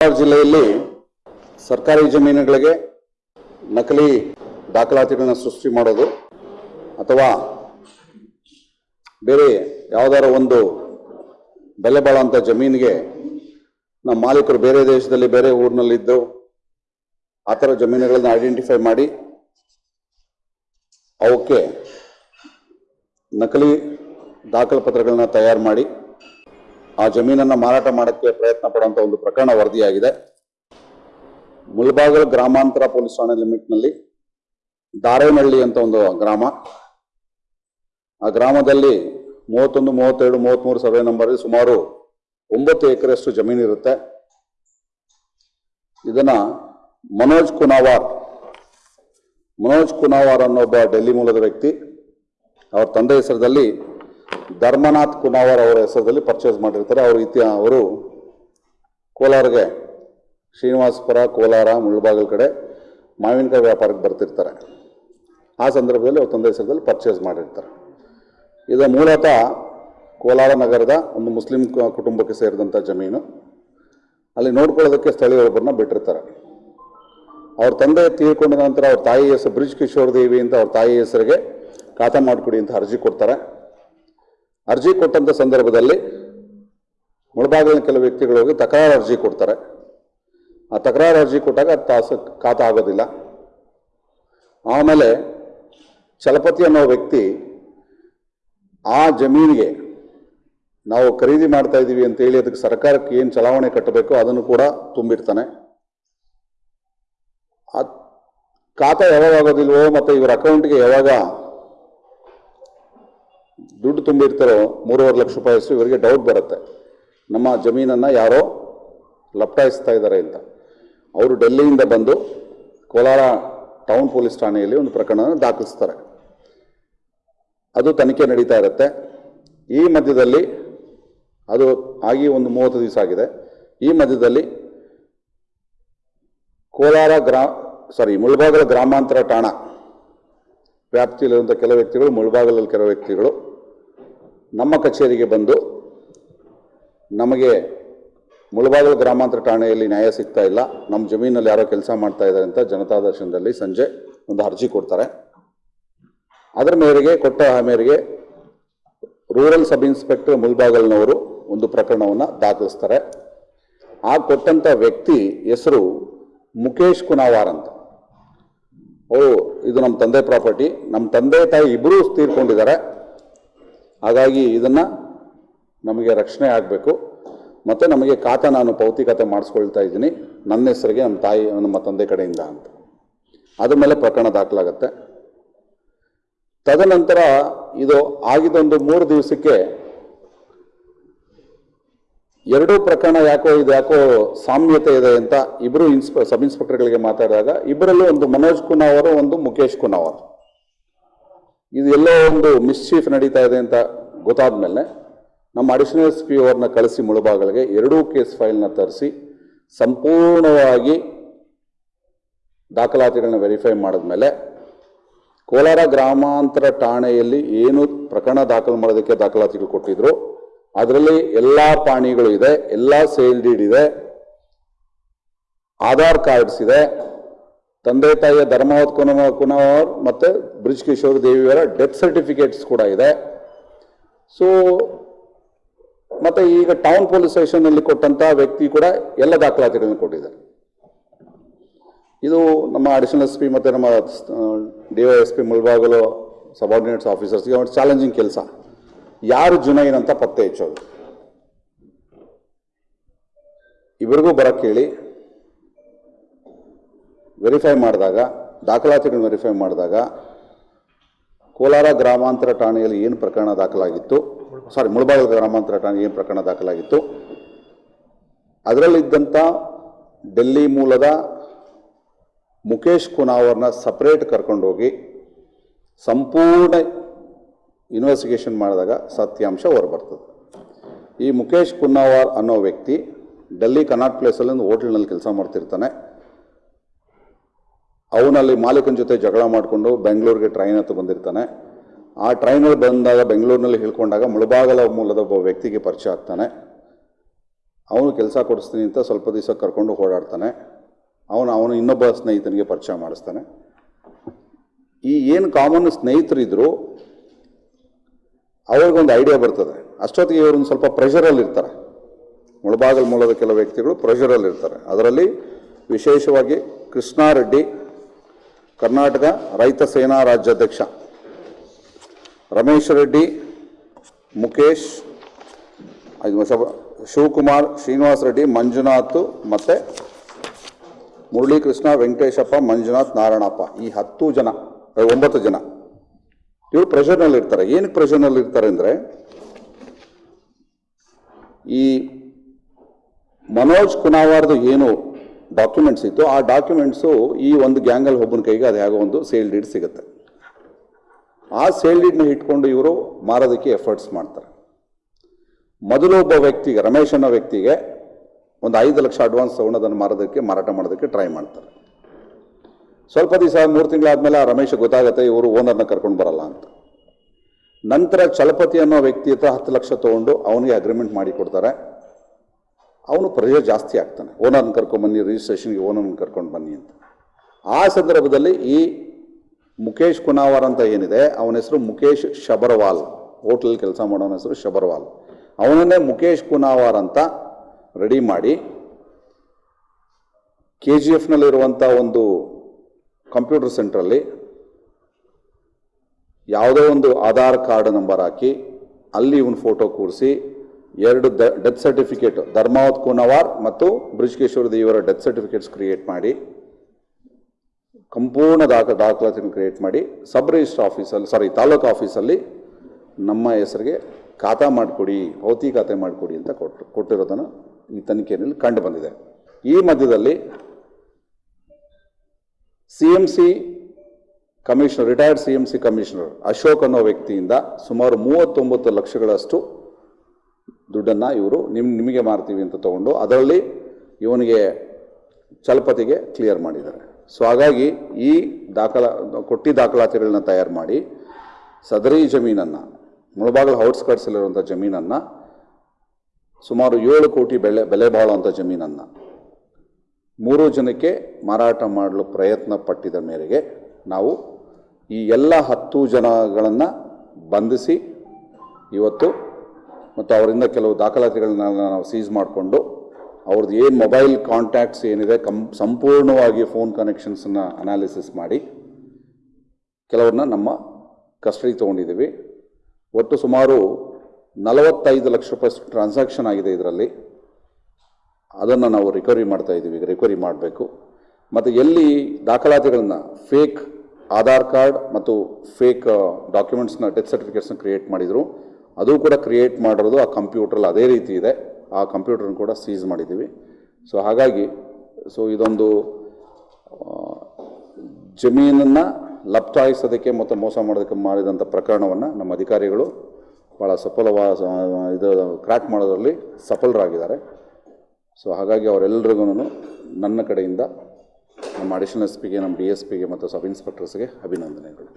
ಜಿಲ್ಲೆಯಲ್ಲಿ ಸರ್ಕಾರಿ ಜಮೀನುಗಳಿಗೆ ನಕಲಿ ದಾಖಲಾತಿಗಳನ್ನು ಸೃಷ್ಟಿ ಮಾಡೋದು ಅಥವಾ ಬೇರೆ ಯಾವುದಾರ ಒಂದು ಬೆಲೆ ಬಾಳುವಂಥ ಜಮೀನಿಗೆ ನಮ್ಮ ಮಾಲೀಕರು ಬೇರೆ ದೇಶದಲ್ಲಿ ಬೇರೆ ಊರಿನಲ್ಲಿದ್ದು ಆ ಥರ ಜಮೀನುಗಳನ್ನು ಐಡೆಂಟಿಫೈ ಮಾಡಿ ಅವಕ್ಕೆ ನಕಲಿ ದಾಖಲೆ ಪತ್ರಗಳನ್ನ ತಯಾರು ಮಾಡಿ ಆ ಜಮೀನನ್ನು ಮಾರಾಟ ಮಾಡೋಕ್ಕೆ ಪ್ರಯತ್ನ ಪಡುವಂಥ ಒಂದು ಪ್ರಕರಣ ವರದಿಯಾಗಿದೆ. ಮುಳಬಾಗಲ್ ಗ್ರಾಮಾಂತರ ಪೊಲೀಸ್ ಠಾಣೆ ಲಿಮಿಟ್ನಲ್ಲಿ ದಾರೇನಹಳ್ಳಿ ಅಂತ ಒಂದು ಗ್ರಾಮ. ಆ ಗ್ರಾಮದಲ್ಲಿ ಮೂವತ್ತೊಂದು ಮೂವತ್ತೆರಡು ಮೂವತ್ತ್ಮೂರು ಸರ್ವೆ ನಂಬರ್ ಸುಮಾರು ಒಂಬತ್ತು ಎಕರೆಷ್ಟು ಜಮೀನು ಇರುತ್ತೆ. ಇದನ್ನ ಮನೋಜ್ ಕುನಾವಾರ್ ಮನೋಜ್ ಕುನಾವಾರ್ ಅನ್ನೋ ಒಬ್ಬ ಡೆಲ್ಲಿ ಮೂಲದ ವ್ಯಕ್ತಿ, ಅವರ ತಂದೆ ಹೆಸರದಲ್ಲಿ ಧರ್ಮನಾಥ್ ಕುನಾವರ್ ಅವರ ಹೆಸರಲ್ಲಿ ಪರ್ಚೇಸ್ ಮಾಡಿರ್ತಾರೆ. ಅವರು ಇತಿ ಅವರು ಕೋಲಾರಗೆ, ಶ್ರೀನಿವಾಸಪುರ, ಕೋಲಾರ ಮುಳ್ಬಾಗಲ್ ಕಡೆ ಮಾವಿನಕಾಯಿ ವ್ಯಾಪಾರಕ್ಕೆ ಬರ್ತಿರ್ತಾರೆ. ಆ ಸಂದರ್ಭದಲ್ಲಿ ಅವ್ರ ತಂದೆ ಹೆಸರದಲ್ಲಿ ಪರ್ಚೇಸ್ ಮಾಡಿರ್ತಾರೆ. ಇದು ಮೂಲತಃ ಕೋಲಾರ ನಗರದ ಒಂದು ಮುಸ್ಲಿಂ ಕುಟುಂಬಕ್ಕೆ ಸೇರಿದಂಥ ಜಮೀನು. ಅಲ್ಲಿ ನೋಡ್ಕೊಳ್ಳೋದಕ್ಕೆ ಸ್ಥಳೀಯರೊಬ್ಬರನ್ನ ಬಿಟ್ಟಿರ್ತಾರೆ. ಅವ್ರ ತಂದೆ ತೀರ್ಕೊಂಡ ನಂತರ ಅವ್ರ ತಾಯಿ ಹೆಸರು ಬ್ರಿಜ್ ಕಿಶೋರ್ ದೇವಿ ಅಂತ ಅವ್ರ ತಾಯಿ ಹೆಸರಿಗೆ ಖಾತಾ ಮಾಡಿಕೊಡಿ ಅಂತ ಅರ್ಜಿ ಕೊಡ್ತಾರೆ. ಅರ್ಜಿ ಕೊಟ್ಟಂಥ ಸಂದರ್ಭದಲ್ಲಿ ಮುಳಬಾಗಿಲಿನ ಕೆಲವು ವ್ಯಕ್ತಿಗಳು ಹೋಗಿ ತಕರಾರು ಅರ್ಜಿ ಕೊಡ್ತಾರೆ. ಆ ತಕರಾರು ಅರ್ಜಿ ಕೊಟ್ಟಾಗ ತಾಸು ಖಾತಾ ಆಗೋದಿಲ್ಲ ಆಮೇಲೆ ಚಲಪತಿ ಅನ್ನೋ ವ್ಯಕ್ತಿ ಆ ಜಮೀನಿಗೆ ನಾವು ಖರೀದಿ ಮಾಡ್ತಾ ಇದ್ದೀವಿ ಅಂತೇಳಿ ಅದಕ್ಕೆ ಸರ್ಕಾರಕ್ಕೆ ಏನು ಚಲಾವಣೆ ಕಟ್ಟಬೇಕು ಅದನ್ನು ಕೂಡ ತುಂಬಿರ್ತಾನೆ. ಆ ಖಾತಾ ಯಾವಾಗ ಆಗೋದಿಲ್ವೋ ಮತ್ತು ಇವರ ಅಕೌಂಟ್ಗೆ ಯಾವಾಗ ದುಡ್ಡು ತುಂಬಿರ್ತಾರೋ ಮೂರುವರೆ ಲಕ್ಷ ರೂಪಾಯಿ ಅಷ್ಟು ಇವರಿಗೆ ಡೌಟ್ ಬರುತ್ತೆ. ನಮ್ಮ ಜಮೀನನ್ನು ಯಾರೋ ಲಪ್ಟಾಯಿಸ್ತಾ ಇದ್ದಾರೆ ಅಂತ. ಅವರು ಡೆಲ್ಲಿಯಿಂದ ಬಂದು ಕೋಲಾರ ಟೌನ್ ಪೊಲೀಸ್ ಠಾಣೆಯಲ್ಲಿ ಒಂದು ಪ್ರಕರಣವನ್ನು ದಾಖಲಿಸ್ತಾರೆ. ಅದು ತನಿಖೆ ನಡೀತಾ ಇರುತ್ತೆ. ಈ ಮಧ್ಯದಲ್ಲಿ ಅದು ಆಗಿ ಒಂದು ಮೂವತ್ತು ದಿವಸ ಆಗಿದೆ. ಈ ಮಧ್ಯದಲ್ಲಿ ಕೋಲಾರ ಗ್ರಾ ಸಾರಿ ಮುಳಬಾಗಲ ಗ್ರಾಮಾಂತರ ಠಾಣಾ ವ್ಯಾಪ್ತಿಯಲ್ಲಿರುವಂಥ ಕೆಲವು ವ್ಯಕ್ತಿಗಳು, ಮುಳಬಾಗಲಲ್ಲಿ ಕೆಲವು ವ್ಯಕ್ತಿಗಳು ನಮ್ಮ ಕಚೇರಿಗೆ ಬಂದು ನಮಗೆ ಮುಳಬಾಗಲು ಗ್ರಾಮಾಂತರ ಠಾಣೆಯಲ್ಲಿ ನ್ಯಾಯ ಸಿಗ್ತಾ ಇಲ್ಲ. ನಮ್ಮ ಜಮೀನಲ್ಲಿ ಯಾರೋ ಕೆಲಸ ಮಾಡ್ತಾ ಇದ್ದಾರೆ ಅಂತ ಜನತಾ ದರ್ಶನದಲ್ಲಿ ಸಂಜೆ ಒಂದು ಅರ್ಜಿ ಕೊಡ್ತಾರೆ. ಅದರ ಮೇರೆಗೆ, ಕೊಟ್ಟ ಮೇರೆಗೆ ರೂರಲ್ ಸಬ್ ಇನ್ಸ್ಪೆಕ್ಟರ್ ಮುಲ್ಬಾಗಲ್ನವರು ಒಂದು ಪ್ರಕರಣವನ್ನು ದಾಖಲಿಸ್ತಾರೆ. ಆ ಕೊಟ್ಟಂಥ ವ್ಯಕ್ತಿ ಹೆಸರು ಮುಖೇಶ್ ಕುನಾವಾರ್ ಅಂತ. ಓ, ಇದು ನಮ್ಮ ತಂದೆ ಪ್ರಾಪರ್ಟಿ. ನಮ್ಮ ತಂದೆ ತಾಯಿ ಇಬ್ಬರೂ ತೀರ್ಕೊಂಡಿದ್ದಾರೆ ಹಾಗಾಗಿ ಇದನ್ನು ನಮಗೆ ರಕ್ಷಣೆ ಆಗಬೇಕು. ಮತ್ತು ನಮಗೆ ಖಾತ ನಾನು ಪೌತಿಕತೆ ಮಾಡಿಸ್ಕೊಳ್ತಾ ಇದ್ದೀನಿ. ನನ್ನ ಹೆಸರಿಗೆ ನಮ್ಮ ತಾಯಿ, ನಮ್ಮ ತಂದೆ ಕಡೆಯಿಂದ ಅಂತ. ಅದ್ರ ಮೇಲೆ ಪ್ರಕರಣ ದಾಖಲಾಗುತ್ತೆ. ತದನಂತರ ಇದು ಆಗಿದ್ದೊಂದು ಮೂರು ದಿವಸಕ್ಕೆ ಎರಡೂ ಪ್ರಕರಣ ಯಾಕೋ ಇದು ಯಾಕೋ ಸಾಮ್ಯತೆ ಇದೆ ಅಂತ ಇಬ್ಬರು ಇನ್ಸ್ಪೆ ಸಬ್ ಇನ್ಸ್ಪೆಕ್ಟರ್ಗಳಿಗೆ ಮಾತಾಡಿದಾಗ ಇಬ್ಬರಲ್ಲೂ ಒಂದು ಮನೋಜ್ ಕುನಾವರ್ ಒಂದು ಮುಖೇಶ್ ಕುನಾವರ್ ಇದು ಎಲ್ಲೋ ಒಂದು ಮಿಸ್ಚೀಫ್ ನಡೀತಾ ಇದೆ ಅಂತ ಗೊತ್ತಾದ ಮೇಲೆ ನಮ್ಮ ಅಡಿಷನಲ್ ಎಸ್ ಪಿ ಅವ್ರನ್ನ ಕಳಿಸಿ ಮುಳುಬಾಗಲಿಗೆ ಎರಡೂ ಕೇಸ್ ಫೈಲ್ನ ತರಿಸಿ ಸಂಪೂರ್ಣವಾಗಿ ದಾಖಲಾತಿಗಳನ್ನ ವೆರಿಫೈ ಮಾಡಿದ್ಮೇಲೆ ಕೋಲಾರ ಗ್ರಾಮಾಂತರ ಠಾಣೆಯಲ್ಲಿ ಏನು ಪ್ರಕರಣ ದಾಖಲು ಮಾಡೋದಕ್ಕೆ ದಾಖಲಾತಿಗಳು ಕೊಟ್ಟಿದ್ರು, ಅದರಲ್ಲಿ ಎಲ್ಲ ಪಾಣಿಗಳು ಇದೆ, ಎಲ್ಲ ಸೇಲ್ ಡೀಡ್ ಇದೆ, ಆಧಾರ್ ಕಾರ್ಡ್ಸ್ ಇದೆ, ತಂದೆ ತಾಯಿಯ ಧರ್ಮವತ್ ಕುನ ಕುನವರ್ ಮತ್ತು ಬ್ರಿಜ್ ಕಿಶೋರ್ ದೇವಿಯವರ ಡೆತ್ ಸರ್ಟಿಫಿಕೇಟ್ಸ್ ಕೂಡ ಇದೆ. ಸೊ ಮತ್ತೆ ಈಗ ಟೌನ್ ಪೊಲೀಸ್ ಸ್ಟೇಷನ್ನಲ್ಲಿ ಕೊಟ್ಟಂತ ವ್ಯಕ್ತಿ ಕೂಡ ಎಲ್ಲ ದಾಖಲಾತಿಗಳನ್ನು ಕೊಟ್ಟಿದ್ದಾರೆ. ಇದು ನಮ್ಮ ಅಡಿಷನಲ್ ಎಸ್ ಪಿ ಮತ್ತು ನಮ್ಮ D Y S P Mulbagal subordinates ಆಫೀಸರ್ಸ್ಗೆ ಒಂದು ಚಾಲೆಂಜಿಂಗ್ ಕೆಲಸ. ಯಾರು ಜುನೈನ್ ಅಂತ ಪತ್ತೆ ಹೆಚ್ಚೋದು? ಇವರಿಗೂ ಬರಕ್ಕೆ ಹೇಳಿ ವೆರಿಫೈ ಮಾಡಿದಾಗ, ದಾಖಲಾತಿಗಳನ್ನ ವೆರಿಫೈ ಮಾಡಿದಾಗ ಕೋಲಾರ ಗ್ರಾಮಾಂತರ ಠಾಣೆಯಲ್ಲಿ ಏನು ಪ್ರಕರಣ ದಾಖಲಾಗಿತ್ತು? ಸಾರಿ ಮುಳಬಾಗಿಲು ಗ್ರಾಮಾಂತರ ಠಾಣೆ ಏನು ಪ್ರಕರಣ ದಾಖಲಾಗಿತ್ತು? ಅದರಲ್ಲಿದ್ದಂಥ ಡೆಲ್ಲಿ ಮೂಲದ ಮುಖೇಶ್ ಕುನಾವರ್ನ ಸಪ್ರೇಟ್ ಕರ್ಕೊಂಡೋಗಿ ಸಂಪೂರ್ಣ ಇನ್ವೆಸ್ಟಿಗೇಷನ್ ಮಾಡಿದಾಗ ಸತ್ಯಾಂಶ ಹೊರಬರ್ತದೆ. ಈ ಮುಖೇಶ್ ಕುನ್ನಾವರ್ ಅನ್ನೋ ವ್ಯಕ್ತಿ ಡೆಲ್ಲಿ ಕನಾಟ್ ಪ್ಲೇಸಲ್ಲಿ ಒಂದು ಹೋಟೆಲ್ನಲ್ಲಿ ಕೆಲಸ ಮಾಡ್ತಿರ್ತಾನೆ. ಅವನಲ್ಲಿ ಮಾಲೀಕನ ಜೊತೆ ಜಗಳ ಮಾಡಿಕೊಂಡು ಬೆಂಗಳೂರಿಗೆ ಟ್ರೈನ್ ಹತ್ತು ಬಂದಿರ್ತಾನೆ. ಆ ಟ್ರೈನಲ್ಲಿ ಬಂದಾಗ, ಬೆಂಗಳೂರಿನಲ್ಲಿ ಹೇಳ್ಕೊಂಡಾಗ ಮುಳಬಾಗಲ ಮೂಲದ ಒಬ್ಬ ವ್ಯಕ್ತಿಗೆ ಪರಿಚಯ ಆಗ್ತಾನೆ. ಅವನು ಕೆಲಸ ಕೊಡಿಸ್ತೀನಿ ಅಂತ ಸ್ವಲ್ಪ ದಿವಸ ಕರ್ಕೊಂಡು ಓಡಾಡ್ತಾನೆ. ಅವನು ಅವನು ಇನ್ನೊಬ್ಬ ಸ್ನೇಹಿತನಿಗೆ ಪರಿಚಯ ಮಾಡಿಸ್ತಾನೆ. ಈ ಏನು ಕಾಮನ್ ಸ್ನೇಹಿತರಿದ್ರು, ಅವ್ರಿಗೊಂದು ಐಡಿಯಾ ಬರ್ತದೆ. ಅಷ್ಟೊತ್ತಿಗೆ ಇವ್ರೊಂದು ಸ್ವಲ್ಪ ಪ್ರೆಷರಲ್ಲಿ ಇರ್ತಾರೆ. ಮುಳಬಾಗಲ್ ಮೂಲದ ಕೆಲವು ವ್ಯಕ್ತಿಗಳು ಪ್ರೆಷರಲ್ಲಿ ಇರ್ತಾರೆ. ಅದರಲ್ಲಿ ವಿಶೇಷವಾಗಿ ಕೃಷ್ಣಾರೆಡ್ಡಿ ಕರ್ನಾಟಕ ರೈತ ಸೇನಾ ರಾಜ್ಯಾಧ್ಯಕ್ಷ ರಮೇಶ್ ರೆಡ್ಡಿ ಮುಖೇಶ್ ಶಿವಕುಮಾರ್, ಶ್ರೀನಿವಾಸ್ ರೆಡ್ಡಿ, ಮಂಜುನಾಥ್ ಮತ್ತು ಮುರಳೀಕೃಷ್ಣ, ವೆಂಕಟೇಶಪ್ಪ, ಮಂಜುನಾಥ್, ನಾರಾಯಣಪ್ಪ. ಈ ಹತ್ತು ಜನ ಒಂಬತ್ತು ಜನ. ಇವರು ಪ್ರೆಷರ್ನಲ್ಲಿ ಇರ್ತಾರೆ. ಏನಕ್ಕೆ ಪ್ರೆಷರ್ನಲ್ಲಿ ಇರ್ತಾರೆ ಅಂದರೆ ಈ ಮನೋಜ್ ಕುನಾವಾರ್ದು ಏನು ಡಾಕ್ಯುಮೆಂಟ್ಸ್ ಇತ್ತು. ಆ ಡಾಕ್ಯುಮೆಂಟ್ಸು ಈ ಒಂದು ಗ್ಯಾಂಗಲ್ ಒಬ್ಬನ ಕೈಗೆ ಅದು ಹೇಗೋ ಒಂದು ಸೇಲ್ ಡೀಡ್ ಸಿಗುತ್ತೆ. ಆ ಸೇಲ್ ಡೀಡ್ನ ಇಟ್ಕೊಂಡು ಇವರು ಮಾರೋದಕ್ಕೆ ಎಫರ್ಟ್ಸ್ ಮಾಡ್ತಾರೆ. ಮೊದಲು ಒಬ್ಬ ವ್ಯಕ್ತಿಗೆ, ರಮೇಶ್ ಅನ್ನೋ ವ್ಯಕ್ತಿಗೆ ಒಂದು ಐದು ಲಕ್ಷ ಅಡ್ವಾನ್ಸ್ ತಗೊಂಡು ಮಾರೋದಕ್ಕೆ, ಮಾರಾಟ ಮಾಡೋದಕ್ಕೆ ಟ್ರೈ ಮಾಡ್ತಾರೆ. ಸ್ವಲ್ಪ ದಿವಸ, ಮೂರು ತಿಂಗಳಾದಮೇಲೆ ಆ ರಮೇಶ್ ಗೊತ್ತಾಗುತ್ತೆ, ಇವರು ಓನರ್ನ ಕರ್ಕೊಂಡು ಬರಲ್ಲ ಅಂತ. ನಂತರ ಚಲಪತಿ ಅನ್ನೋ ವ್ಯಕ್ತಿ ಹತ್ರ ಹತ್ತು ಲಕ್ಷ ತೊಗೊಂಡು ಅವನಿಗೆ ಅಗ್ರಿಮೆಂಟ್ ಮಾಡಿ ಕೊಡ್ತಾರೆ. ಅವನು ಪ್ರಜೆ ಜಾಸ್ತಿ ಆಗ್ತಾನೆ. ಓನರ್ನ ಕರ್ಕೊಂಡು ಬನ್ನಿ ರಿಜಿಸ್ಟ್ರೇಷನ್ಗೆ ಓನರ್ನ ಕರ್ಕೊಂಡು ಬನ್ನಿ ಅಂತ. ಆ ಸಂದರ್ಭದಲ್ಲಿ ಈ ಮುಖೇಶ್ ಕುನಾವರ್ ಅಂತ ಏನಿದೆ, ಅವನ ಹೆಸರು ಮುಖೇಶ್ ಶಬರ್ವಾಲ್. ಹೋಟ್ಲಲ್ಲಿ ಕೆಲಸ ಮಾಡೋನ ಹೆಸರು ಶಬರ್ವಾಲ್. ಅವನನ್ನೇ ಮುಖೇಶ್ ಕುನಾವರ್ ಅಂತ ರೆಡಿ ಮಾಡಿ ಕೆ ಜಿ ಎಫ್ನಲ್ಲಿರುವಂಥ ಒಂದು ಕಂಪ್ಯೂಟರ್ ಸೆಂಟ್ರಲ್ಲಿ ಯಾವುದೋ ಒಂದು ಆಧಾರ್ ಕಾರ್ಡ್ ನಂಬರ್ ಹಾಕಿ, ಅಲ್ಲಿ ಇವನು ಫೋಟೋ ಕೂರಿಸಿ ಎರಡು ಡೆತ್ ಸರ್ಟಿಫಿಕೇಟ್ ಧರ್ಮಾವತ್ ಕುನವಾರ್ ಮತ್ತು ಬ್ರಿಜ್ಕೇಶ್ವರ ದೇವರ ಡೆತ್ ಸರ್ಟಿಫಿಕೇಟ್ಸ್ ಕ್ರಿಯೇಟ್ ಮಾಡಿ, ಸಂಪೂರ್ಣ ದಾಖ ದಾಖಲಾತಿಯನ್ನು ಕ್ರಿಯೇಟ್ ಮಾಡಿ ಸಬ್ ರಿಜಿಸ್ಟರ್ ಆಫೀಸಲ್ಲಿ ಸಾರಿ ತಾಲೂಕು ಆಫೀಸಲ್ಲಿ ನಮ್ಮ ಹೆಸರಿಗೆ ಖಾತಾ ಮಾಡಿಕೊಡಿ ಭೌತಿ ಖಾತೆ ಮಾಡಿಕೊಡಿ ಅಂತ ಕೊಟ್ಟು, ಕೊಟ್ಟಿರೋದನ್ನು ಈ ತನಿಖೆಯಲ್ಲಿ ಕಂಡು ಬಂದಿದೆ. ಈ ಮಧ್ಯದಲ್ಲಿ C M C commissioner retired C M C commissioner Ashok ಅನ್ನೋ ವ್ಯಕ್ತಿಯಿಂದ ಸುಮಾರು ಮೂವತ್ತೊಂಬತ್ತು ಲಕ್ಷಗಳಷ್ಟು ದುಡ್ಡನ್ನು ಇವರು ನಿಮ್, ನಿಮಗೆ ಮಾರ್ತೀವಿ ಅಂತ ತಗೊಂಡು ಅದರಲ್ಲಿ ಇವನಿಗೆ ಚಲಪತಿಗೆ ಕ್ಲಿಯರ್ ಮಾಡಿದ್ದಾರೆ. ಸೊ ಹಾಗಾಗಿ ಈ ದಾಖಲಾ, ಕೊಟ್ಟಿ ದಾಖಲಾತಿಗಳನ್ನ ತಯಾರು ಮಾಡಿ ಸದರಿ ಜಮೀನನ್ನು, ಮುಳಬಾಗಲ ಔಟ್ಸ್ಕಟ್ಸಲ್ಲಿರುವಂಥ ಜಮೀನನ್ನು, ಸುಮಾರು ಏಳು ಕೋಟಿ ಬೆಲೆ ಬೆಲೆ ಬಾಳುವಂಥ ಜಮೀನನ್ನು ಮೂರು ಜನಕ್ಕೆ ಮಾರಾಟ ಮಾಡಲು ಪ್ರಯತ್ನ ಪಟ್ಟಿದ ಮೇರೆಗೆ ನಾವು ಈ ಎಲ್ಲ ಹತ್ತು ಜನಗಳನ್ನು ಬಂಧಿಸಿ ಇವತ್ತು ಮತ್ತು ಅವರಿಂದ ಕೆಲವು ದಾಖಲಾತಿಗಳನ್ನ ನಾವು ಸೀಸ್ ಮಾಡಿಕೊಂಡು ಅವ್ರದ್ದು ಏನು ಮೊಬೈಲ್ ಕಾಂಟ್ಯಾಕ್ಟ್ಸ್ ಏನಿದೆ, ಕಂ, ಸಂಪೂರ್ಣವಾಗಿ ಫೋನ್ ಕನೆಕ್ಷನ್ಸನ್ನು ಅನಾಲಿಸಿಸ್ ಮಾಡಿ ಕೆಲವ್ರನ್ನ ನಮ್ಮ ಕಸ್ಟಡಿ ತೊಗೊಂಡಿದ್ದೀವಿ. ಒಟ್ಟು ಸುಮಾರು ನಲವತ್ತೈದು ಲಕ್ಷ ರೂಪಾಯಿ ಟ್ರಾನ್ಸಾಕ್ಷನ್ ಆಗಿದೆ ಇದರಲ್ಲಿ. ಅದನ್ನು ನಾವು ರಿಕವರಿ ಮಾಡ್ತಾ ಇದ್ದೀವಿ, ಈಗ ರಿಕವರಿ ಮಾಡಬೇಕು. ಮತ್ತು ಎಲ್ಲಿ ದಾಖಲಾತಿಗಳನ್ನ ಫೇಕ್ ಆಧಾರ್ ಕಾರ್ಡ್ ಮತ್ತು ಫೇಕ್ ಡಾಕ್ಯುಮೆಂಟ್ಸ್ನ ಡೆತ್ ಸರ್ಟಿಫಿಕೇಟ್ಸ್ನ ಕ್ರಿಯೇಟ್ ಮಾಡಿದರು ಅದು ಕೂಡ ಕ್ರಿಯೇಟ್ ಮಾಡಿರೋದು ಆ ಕಂಪ್ಯೂಟ್ರಲ್ಲಿ ಅದೇ ರೀತಿ ಇದೆ. ಆ ಕಂಪ್ಯೂಟ್ರನ್ನ ಕೂಡ ಸೀಸ್ ಮಾಡಿದ್ದೀವಿ. ಸೊ ಹಾಗಾಗಿ ಸೊ ಇದೊಂದು ಜಮೀನನ್ನು ಲಪ್ತಾಯಿಸೋದಕ್ಕೆ ಮತ್ತು ಮೋಸ ಮಾಡೋದಕ್ಕೆ ಮಾಡಿದಂಥ ಪ್ರಕರಣವನ್ನು ನಮ್ಮ ಅಧಿಕಾರಿಗಳು ಭಾಳ ಸಫಲವಾದ ಇದು ಕ್ರ್ಯಾಕ್ ಮಾಡೋದರಲ್ಲಿ ಸಫಲರಾಗಿದ್ದಾರೆ. ಸೊ ಹಾಗಾಗಿ ಅವರೆಲ್ಲರಿಗೂ ನನ್ನ ಕಡೆಯಿಂದ ನಮ್ಮ ಅಡಿಷನಲ್ ಎಸ್ ಪಿಗೆ ನಮ್ಮ ಡಿ ಎಸ್ ಪಿಗೆ ಮತ್ತು ಸಬ್ ಇನ್ಸ್ಪೆಕ್ಟರ್ಸ್ಗೆ ಅಭಿನಂದನೆಗಳು.